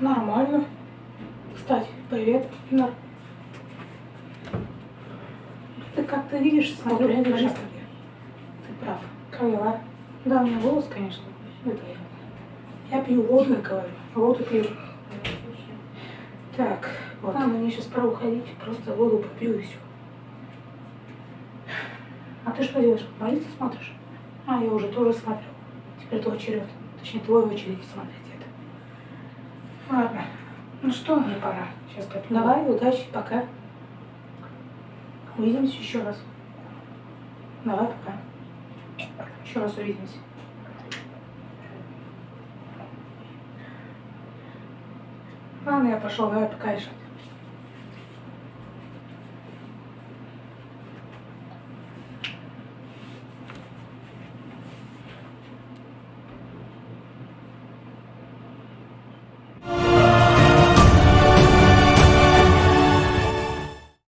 Нормально. Кстати, привет, Нар. Ты как-то видишь, смотрю, Ты прав. Поняла. Да, у меня голос, конечно. Это я. Я пью воду, я говорю. Воду пью. Так, вот. А, мне сейчас пора уходить. Просто воду попью и все. А ты что делаешь? Молиться смотришь? А, я уже тоже смотрю. Теперь твой черед. Точнее, твой очередь смотреть. Ну что, мне пора. Сейчас попью. Давай, удачи, пока. Увидимся еще раз. Давай, пока. Еще раз увидимся. Ладно, я пошел, давай пока решать.